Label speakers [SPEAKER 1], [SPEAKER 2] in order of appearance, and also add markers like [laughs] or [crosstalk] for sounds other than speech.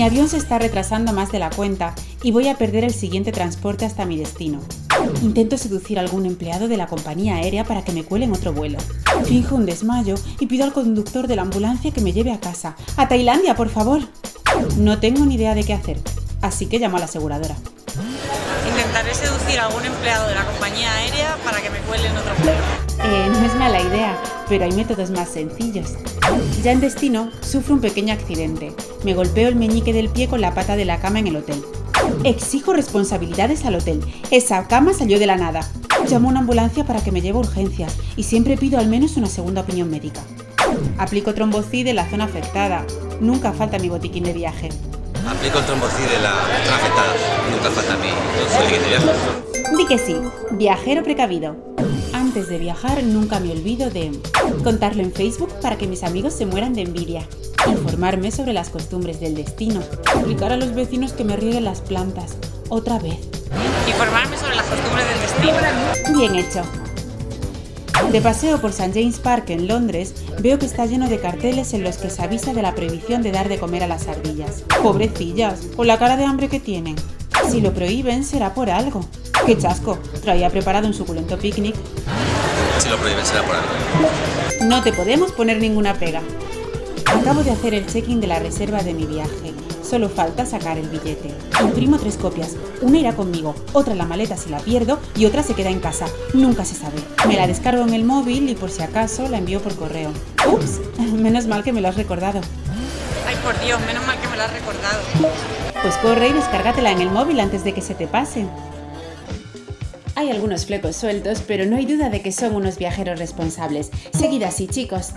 [SPEAKER 1] Mi avión se está retrasando más de la cuenta y voy a perder el siguiente transporte hasta mi destino. Intento seducir a algún empleado de la compañía aérea para que me cuele en otro vuelo. Finjo un desmayo y pido al conductor de la ambulancia que me lleve a casa. ¡A Tailandia, por favor! No tengo ni idea de qué hacer, así que llamo a la aseguradora.
[SPEAKER 2] Intentaré seducir a algún empleado de la compañía aérea para que me cuele en otro vuelo.
[SPEAKER 1] Eh, no es mala idea, pero hay métodos más sencillos. Ya en destino, sufro un pequeño accidente. Me golpeo el meñique del pie con la pata de la cama en el hotel. Exijo responsabilidades al hotel. Esa cama salió de la nada. Llamo a una ambulancia para que me lleve a urgencias y siempre pido al menos una segunda opinión médica. Aplico trombocid en la zona afectada. Nunca falta mi botiquín de viaje.
[SPEAKER 3] Aplico el trombocid en la zona afectada. Nunca falta mi botiquín de viaje.
[SPEAKER 1] Di que sí, viajero precavido. Antes de viajar nunca me olvido de contarlo en Facebook para que mis amigos se mueran de envidia, informarme sobre las costumbres del destino, explicar a los vecinos que me rieguen las plantas, otra vez.
[SPEAKER 2] Informarme sobre las costumbres del destino.
[SPEAKER 1] Bien hecho. De paseo por St. James Park en Londres, veo que está lleno de carteles en los que se avisa de la prohibición de dar de comer a las ardillas. Pobrecillas, con la cara de hambre que tienen. Si lo prohíben será por algo. ¡Qué chasco! Traía preparado un suculento picnic.
[SPEAKER 3] Si lo prohíben será por algo.
[SPEAKER 1] No te podemos poner ninguna pega. Acabo de hacer el check-in de la reserva de mi viaje. Solo falta sacar el billete. Imprimo tres copias. Una irá conmigo, otra en la maleta si la pierdo y otra se queda en casa. Nunca se sabe. Me la descargo en el móvil y por si acaso la envío por correo. Ups, [laughs] menos mal que me lo has recordado.
[SPEAKER 2] Ay, por Dios, menos mal que me lo has recordado.
[SPEAKER 1] Pues corre y descárgatela en el móvil antes de que se te pase. Hay algunos flecos sueltos, pero no hay duda de que son unos viajeros responsables. Seguid así, chicos.